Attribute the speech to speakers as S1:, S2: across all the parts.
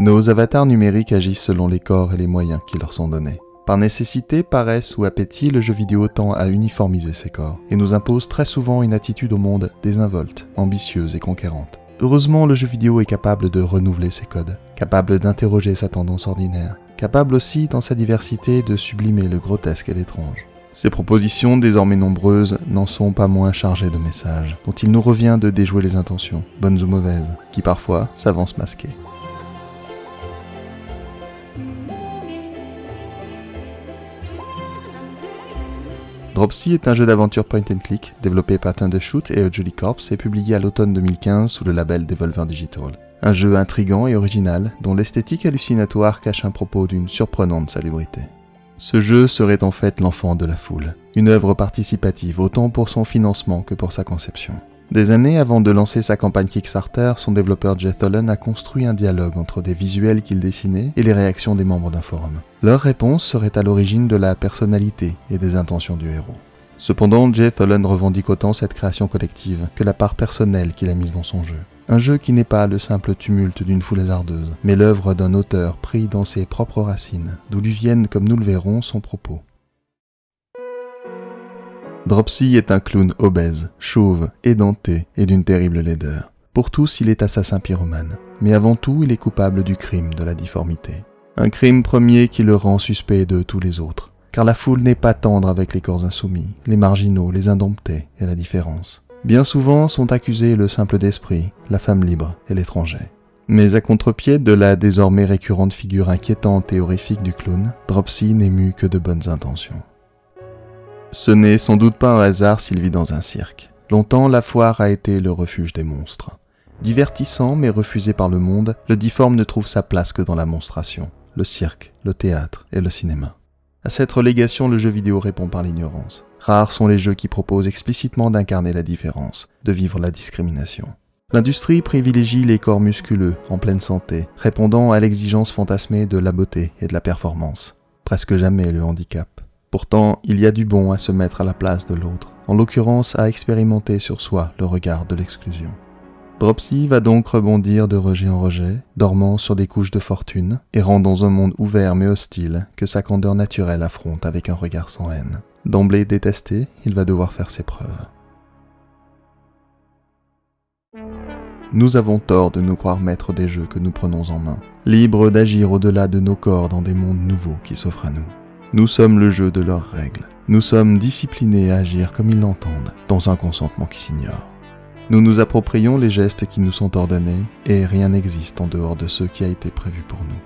S1: Nos avatars numériques agissent selon les corps et les moyens qui leur sont donnés. Par nécessité, paresse ou appétit, le jeu vidéo tend à uniformiser ses corps et nous impose très souvent une attitude au monde désinvolte, ambitieuse et conquérante. Heureusement, le jeu vidéo est capable de renouveler ses codes, capable d'interroger sa tendance ordinaire, capable aussi, dans sa diversité, de sublimer le grotesque et l'étrange. Ces propositions, désormais nombreuses, n'en sont pas moins chargées de messages, dont il nous revient de déjouer les intentions, bonnes ou mauvaises, qui parfois s'avancent masquées. Dropsy est un jeu d'aventure point and click développé par Thundershoot et Jolly Corps et publié à l'automne 2015 sous le label Devolver Digital. Un jeu intrigant et original dont l'esthétique hallucinatoire cache un propos d'une surprenante salubrité. Ce jeu serait en fait l'enfant de la foule, une œuvre participative autant pour son financement que pour sa conception. Des années avant de lancer sa campagne Kickstarter, son développeur Jeff a construit un dialogue entre des visuels qu'il dessinait et les réactions des membres d'un forum. Leur réponse serait à l'origine de la personnalité et des intentions du héros. Cependant, Jay Tholen revendique autant cette création collective que la part personnelle qu'il a mise dans son jeu. Un jeu qui n'est pas le simple tumulte d'une foule hasardeuse, mais l'œuvre d'un auteur pris dans ses propres racines, d'où lui viennent, comme nous le verrons, son propos. Dropsy est un clown obèse, chauve, édenté et d'une terrible laideur. Pour tous, il est assassin pyromane, mais avant tout, il est coupable du crime de la difformité. Un crime premier qui le rend suspect de tous les autres, car la foule n'est pas tendre avec les corps insoumis, les marginaux, les indomptés et la différence. Bien souvent sont accusés le simple d'esprit, la femme libre et l'étranger. Mais à contre-pied de la désormais récurrente figure inquiétante et horrifique du clown, Dropsy n'est que de bonnes intentions. Ce n'est sans doute pas un hasard s'il vit dans un cirque. Longtemps, la foire a été le refuge des monstres. Divertissant mais refusé par le monde, le difforme ne trouve sa place que dans la monstration, le cirque, le théâtre et le cinéma. À cette relégation, le jeu vidéo répond par l'ignorance. Rares sont les jeux qui proposent explicitement d'incarner la différence, de vivre la discrimination. L'industrie privilégie les corps musculeux, en pleine santé, répondant à l'exigence fantasmée de la beauté et de la performance. Presque jamais le handicap. Pourtant, il y a du bon à se mettre à la place de l'autre, en l'occurrence à expérimenter sur soi le regard de l'exclusion. Dropsy va donc rebondir de rejet en rejet, dormant sur des couches de fortune, errant dans un monde ouvert mais hostile que sa candeur naturelle affronte avec un regard sans haine. D'emblée détesté, il va devoir faire ses preuves. Nous avons tort de nous croire maîtres des jeux que nous prenons en main, libres d'agir au-delà de nos corps dans des mondes nouveaux qui s'offrent à nous. Nous sommes le jeu de leurs règles. Nous sommes disciplinés à agir comme ils l'entendent, dans un consentement qui s'ignore. Nous nous approprions les gestes qui nous sont ordonnés, et rien n'existe en dehors de ce qui a été prévu pour nous.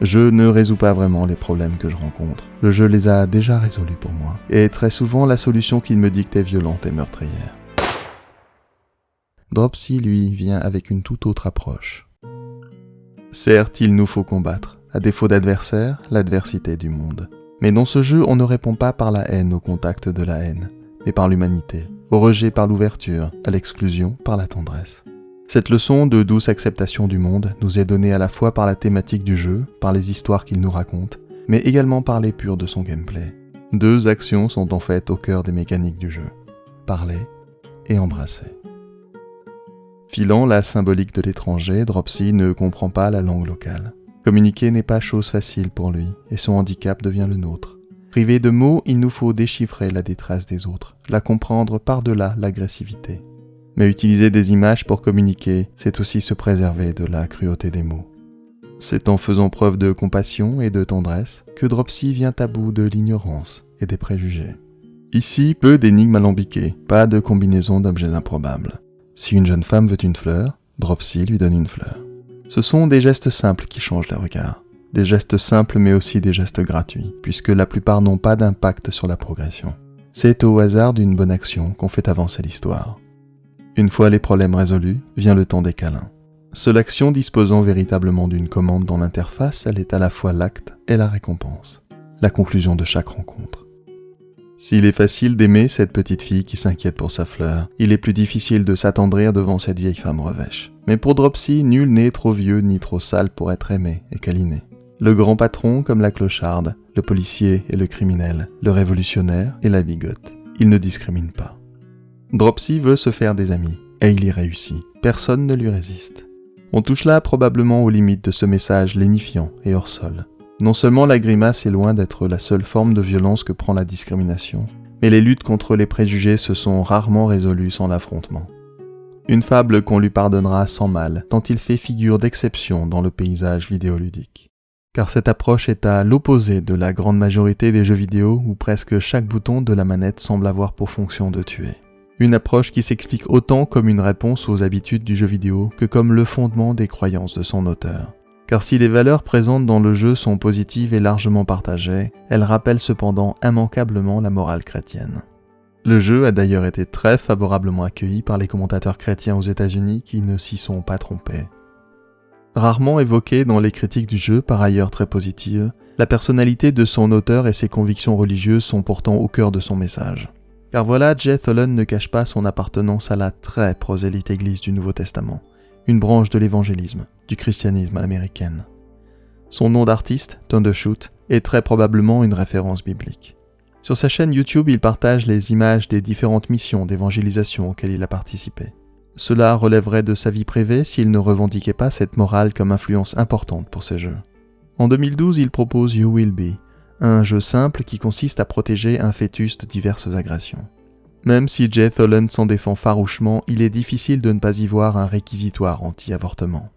S1: Je ne résous pas vraiment les problèmes que je rencontre. Le jeu les a déjà résolus pour moi, et très souvent la solution qu'il me dicte est violente et meurtrière. Dropsy, lui, vient avec une toute autre approche. Certes, il nous faut combattre, à défaut d'adversaire, l'adversité du monde. Mais dans ce jeu, on ne répond pas par la haine au contact de la haine, mais par l'humanité, au rejet par l'ouverture, à l'exclusion par la tendresse. Cette leçon de douce acceptation du monde nous est donnée à la fois par la thématique du jeu, par les histoires qu'il nous raconte, mais également par l'épure de son gameplay. Deux actions sont en fait au cœur des mécaniques du jeu. Parler et embrasser. Filant la symbolique de l'étranger, Dropsy ne comprend pas la langue locale. Communiquer n'est pas chose facile pour lui, et son handicap devient le nôtre. Privé de mots, il nous faut déchiffrer la détresse des autres, la comprendre par-delà l'agressivité. Mais utiliser des images pour communiquer, c'est aussi se préserver de la cruauté des mots. C'est en faisant preuve de compassion et de tendresse que Dropsy vient à bout de l'ignorance et des préjugés. Ici, peu d'énigmes alambiquées, pas de combinaison d'objets improbables. Si une jeune femme veut une fleur, Dropsy lui donne une fleur. Ce sont des gestes simples qui changent le regard. Des gestes simples mais aussi des gestes gratuits, puisque la plupart n'ont pas d'impact sur la progression. C'est au hasard d'une bonne action qu'on fait avancer l'histoire. Une fois les problèmes résolus, vient le temps des câlins. Seule action disposant véritablement d'une commande dans l'interface, elle est à la fois l'acte et la récompense, la conclusion de chaque rencontre. S'il est facile d'aimer cette petite fille qui s'inquiète pour sa fleur, il est plus difficile de s'attendrir devant cette vieille femme revêche. Mais pour Dropsy, nul n'est trop vieux ni trop sale pour être aimé et câliné. Le grand patron comme la clocharde, le policier et le criminel, le révolutionnaire et la bigote. Il ne discrimine pas. Dropsy veut se faire des amis, et il y réussit. Personne ne lui résiste. On touche là probablement aux limites de ce message lénifiant et hors sol. Non seulement la grimace est loin d'être la seule forme de violence que prend la discrimination, mais les luttes contre les préjugés se sont rarement résolues sans l'affrontement. Une fable qu'on lui pardonnera sans mal, tant il fait figure d'exception dans le paysage vidéoludique. Car cette approche est à l'opposé de la grande majorité des jeux vidéo où presque chaque bouton de la manette semble avoir pour fonction de tuer. Une approche qui s'explique autant comme une réponse aux habitudes du jeu vidéo que comme le fondement des croyances de son auteur car si les valeurs présentes dans le jeu sont positives et largement partagées, elles rappellent cependant immanquablement la morale chrétienne. Le jeu a d'ailleurs été très favorablement accueilli par les commentateurs chrétiens aux États-Unis qui ne s'y sont pas trompés. Rarement évoqué dans les critiques du jeu, par ailleurs très positives, la personnalité de son auteur et ses convictions religieuses sont pourtant au cœur de son message. Car voilà, Jay Tholen ne cache pas son appartenance à la très prosélyte Église du Nouveau Testament, une branche de l'évangélisme, du christianisme à l'américaine. Son nom d'artiste, Thundershoot, est très probablement une référence biblique. Sur sa chaîne YouTube, il partage les images des différentes missions d'évangélisation auxquelles il a participé. Cela relèverait de sa vie privée s'il ne revendiquait pas cette morale comme influence importante pour ses jeux. En 2012, il propose You Will Be, un jeu simple qui consiste à protéger un fœtus de diverses agressions. Même si Jay Tholen s'en défend farouchement, il est difficile de ne pas y voir un réquisitoire anti-avortement.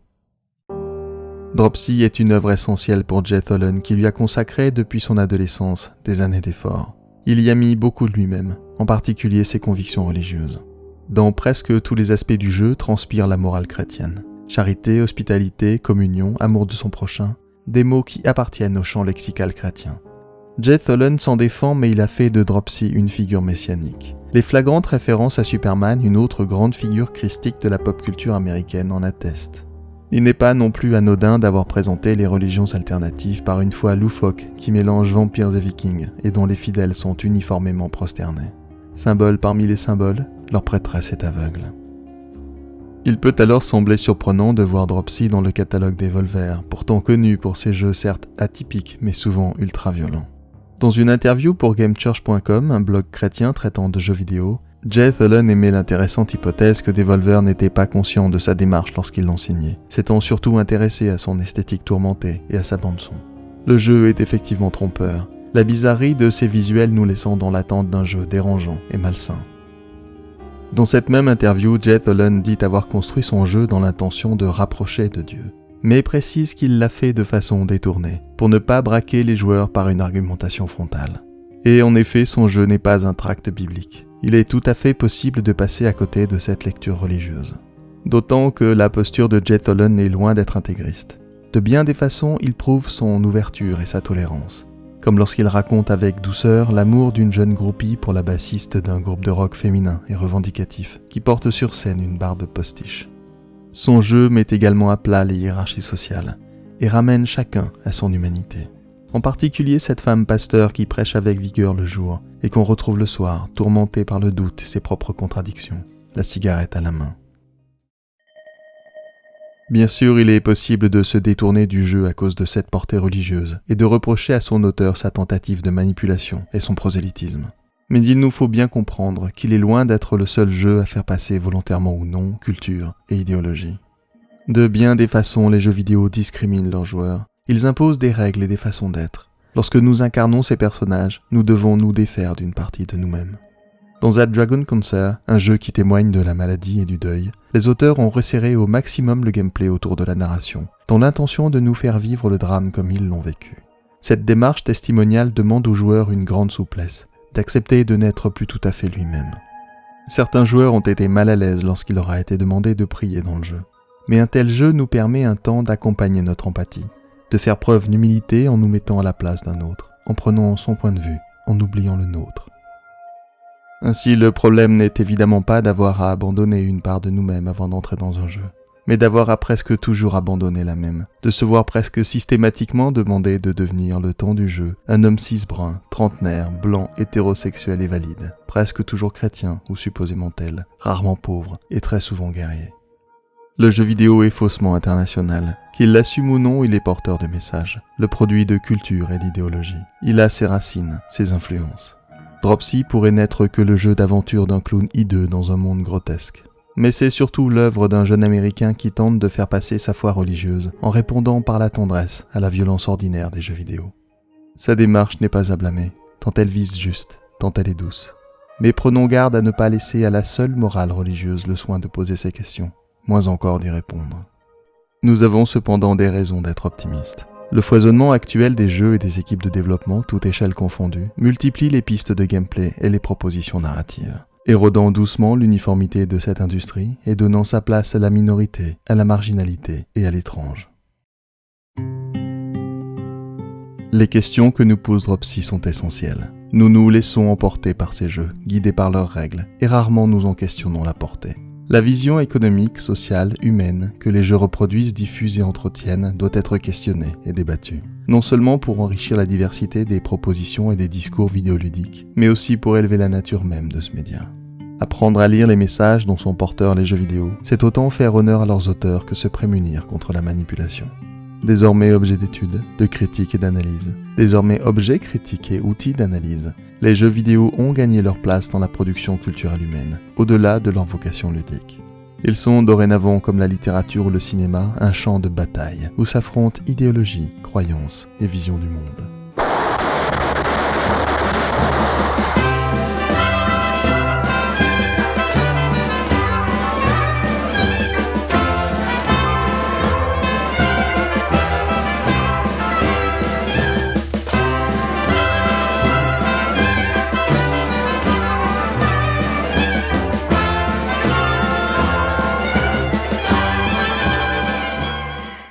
S1: Dropsy est une œuvre essentielle pour Jay Tholen qui lui a consacré depuis son adolescence des années d'efforts. Il y a mis beaucoup de lui-même, en particulier ses convictions religieuses. Dans presque tous les aspects du jeu transpire la morale chrétienne. Charité, hospitalité, communion, amour de son prochain, des mots qui appartiennent au champ lexical chrétien. Jay Tholen s'en défend mais il a fait de Dropsy une figure messianique. Les flagrantes références à Superman, une autre grande figure christique de la pop culture américaine, en attestent. Il n'est pas non plus anodin d'avoir présenté les religions alternatives par une foi loufoque qui mélange vampires et vikings et dont les fidèles sont uniformément prosternés. Symbole parmi les symboles, leur prêtresse est aveugle. Il peut alors sembler surprenant de voir Dropsy dans le catalogue des Volver, pourtant connu pour ses jeux certes atypiques mais souvent ultra violents. Dans une interview pour GameChurch.com, un blog chrétien traitant de jeux vidéo, Jay Tholen émet l'intéressante hypothèse que Devolver n'était pas conscient de sa démarche lorsqu'ils l'ont signé, s'étant surtout intéressé à son esthétique tourmentée et à sa bande-son. Le jeu est effectivement trompeur, la bizarrerie de ses visuels nous laissant dans l'attente d'un jeu dérangeant et malsain. Dans cette même interview, Jay Tholen dit avoir construit son jeu dans l'intention de rapprocher de Dieu, mais précise qu'il l'a fait de façon détournée, pour ne pas braquer les joueurs par une argumentation frontale. Et en effet, son jeu n'est pas un tract biblique. Il est tout à fait possible de passer à côté de cette lecture religieuse. D'autant que la posture de Jet Tholen est loin d'être intégriste. De bien des façons, il prouve son ouverture et sa tolérance. Comme lorsqu'il raconte avec douceur l'amour d'une jeune groupie pour la bassiste d'un groupe de rock féminin et revendicatif, qui porte sur scène une barbe postiche. Son jeu met également à plat les hiérarchies sociales et ramène chacun à son humanité. En particulier cette femme pasteur qui prêche avec vigueur le jour et qu'on retrouve le soir, tourmentée par le doute et ses propres contradictions, la cigarette à la main. Bien sûr, il est possible de se détourner du jeu à cause de cette portée religieuse et de reprocher à son auteur sa tentative de manipulation et son prosélytisme. Mais il nous faut bien comprendre qu'il est loin d'être le seul jeu à faire passer volontairement ou non culture et idéologie. De bien des façons, les jeux vidéo discriminent leurs joueurs. Ils imposent des règles et des façons d'être. Lorsque nous incarnons ces personnages, nous devons nous défaire d'une partie de nous-mêmes. Dans That Dragon Concert, un jeu qui témoigne de la maladie et du deuil, les auteurs ont resserré au maximum le gameplay autour de la narration, dans l'intention de nous faire vivre le drame comme ils l'ont vécu. Cette démarche testimoniale demande aux joueurs une grande souplesse, d'accepter de n'être plus tout à fait lui-même. Certains joueurs ont été mal à l'aise lorsqu'il leur a été demandé de prier dans le jeu. Mais un tel jeu nous permet un temps d'accompagner notre empathie, de faire preuve d'humilité en nous mettant à la place d'un autre, en prenant son point de vue, en oubliant le nôtre. Ainsi, le problème n'est évidemment pas d'avoir à abandonner une part de nous-mêmes avant d'entrer dans un jeu mais d'avoir à presque toujours abandonné la même, de se voir presque systématiquement demander de devenir le temps du jeu un homme cis-brun, trentenaire, blanc, hétérosexuel et valide, presque toujours chrétien ou supposément tel, rarement pauvre et très souvent guerrier. Le jeu vidéo est faussement international. Qu'il l'assume ou non, il est porteur de messages, le produit de culture et d'idéologie. Il a ses racines, ses influences. Dropsy pourrait n'être que le jeu d'aventure d'un clown hideux dans un monde grotesque. mais c'est surtout l'œuvre d'un jeune Américain qui tente de faire passer sa foi religieuse en répondant par la tendresse à la violence ordinaire des jeux vidéo. Sa démarche n'est pas à blâmer, tant elle vise juste, tant elle est douce. Mais prenons garde à ne pas laisser à la seule morale religieuse le soin de poser ces questions, moins encore d'y répondre. Nous avons cependant des raisons d'être optimistes. Le foisonnement actuel des jeux et des équipes de développement, toutes échelles confondues, multiplie les pistes de gameplay et les propositions narratives, érodant doucement l'uniformité de cette industrie et donnant sa place à la minorité, à la marginalité et à l'étrange. Les questions que nous pose Dropsy sont essentielles. Nous nous laissons emporter par ces jeux, guidés par leurs règles, et rarement nous en questionnons la portée. La vision économique, sociale, humaine que les jeux reproduisent, diffusent et entretiennent doit être questionnée et débattue. Non seulement pour enrichir la diversité des propositions et des discours vidéoludiques, mais aussi pour élever la nature même de ce média. Apprendre à lire les messages dont sont porteurs les jeux vidéo, c'est autant faire honneur à leurs auteurs que se prémunir contre la manipulation. Désormais objet d'étude, de critique et d'analyse. Désormais objet critique et outil d'analyse. Les jeux vidéo ont gagné leur place dans la production culturelle humaine, au-delà de leur vocation ludique. Ils sont dorénavant, comme la littérature ou le cinéma, un champ de bataille, où s'affrontent idéologie, croyances et vision du monde.